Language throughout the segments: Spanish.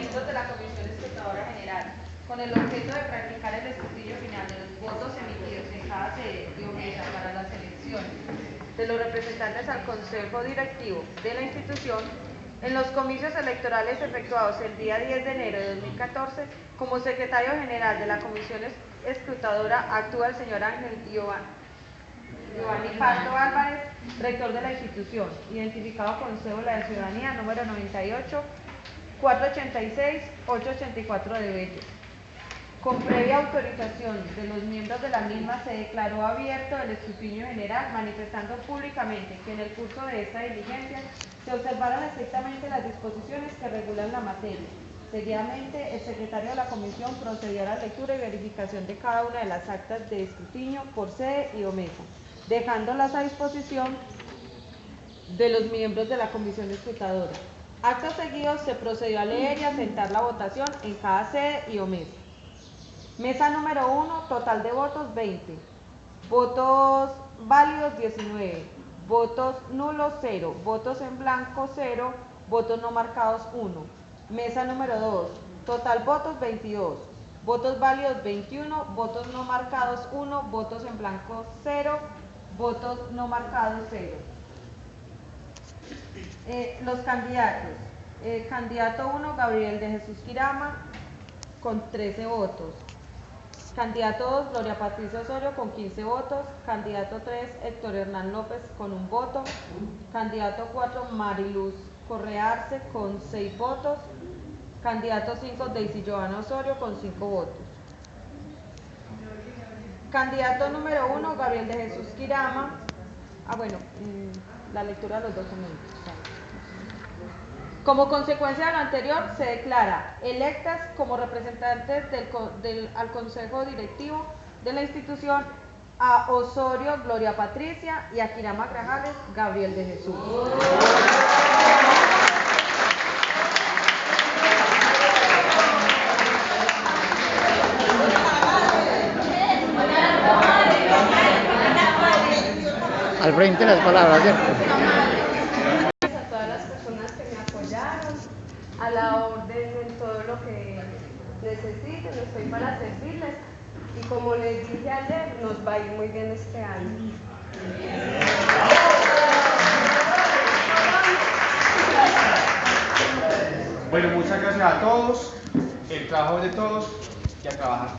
miembros de la Comisión Escrutadora General, con el objeto de practicar el escrutinio final de los votos emitidos en cada sede y o mesa para las elecciones de los representantes al Consejo Directivo de la institución, en los comicios electorales efectuados el día 10 de enero de 2014, como secretario general de la Comisión Es- Escrutadora actúa el señor Ángel Giovanni Pardo Álvarez, rector de la institución, identificado con cédula de ciudadanía número 98 486-884 de Bello. Con previa autorización de los miembros de la misma, se declaró abierto el escrutinio general, manifestando públicamente que en el curso de esta diligencia se observaron estrictamente las disposiciones que regulan la materia. Seguidamente, el secretario de la comisión procedió a la lectura y verificación de cada una de las actas de escrutinio por sede y o mesa, dejándolas a disposición de los miembros de la comisión escrutadora. Acto seguido se procedió a leer y a sentar la votación en cada sede y o mesa. Mesa número 1, total de votos 20. Votos válidos 19. Votos nulos 0. Votos en blanco 0. Votos no marcados 1. Mesa número 2, total votos 22. Votos válidos 21. Votos no marcados 1. Votos en blanco 0. Votos no marcados 0. Eh, los candidatos. Eh, candidato 1, Gabriel de Jesús Quirama, con 13 votos. Candidato 2, Gloria Patricia Osorio, con 15 votos. Candidato 3, Héctor Hernán López, con un voto. Candidato 4, Mariluz Correa Arce, con 6 votos. Candidato 5, Daisy Giovanna Osorio, con 5 votos. Candidato número 1, Gabriel de Jesús Quirama. Ah, bueno, mm, la lectura de los documentos. Como consecuencia de lo anterior, se declara electas como representantes del, al Consejo Directivo de la institución a Osorio Gloria Patricia y a Quirama Grajales Gabriel de Jesús. Al frente las palabras, ¿cierto? a todas las personas que me apoyaron, a la orden en todo lo que necesiten, estoy para servirles. Y como les dije ayer, nos va a ir muy bien este año. Bueno, muchas gracias a todos. El trabajo de todos y a trabajar.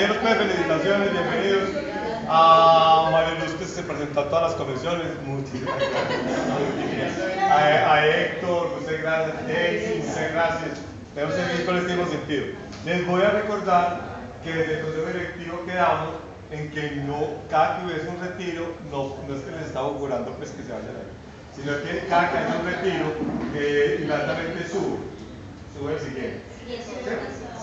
Compañeros, pues felicitaciones, bienvenidos. A Mariluz que se presentó a todas las comisiones, muchísimas gracias. A, Héctor, muchas gracias. Daisy, muchas gracias. Debemos seguir con este mismo sentido. Les voy a recordar que desde el Consejo Directivo quedamos en que no, cada que hubiese un retiro, no, no es que les estaba augurando pues que se vayan ahí, sino que cada que haya un retiro, eh, inmediatamente sube, sube el siguiente.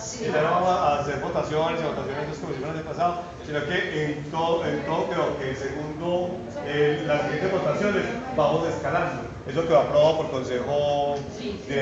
¿Sí? Y ya no vamos a hacer votaciones y votaciones como hicimos el pasado, sino que en todo, en todo creo que segundo, eh, las siguientes votaciones vamos escalando. Eso que va aprobado por Consejo Directivo.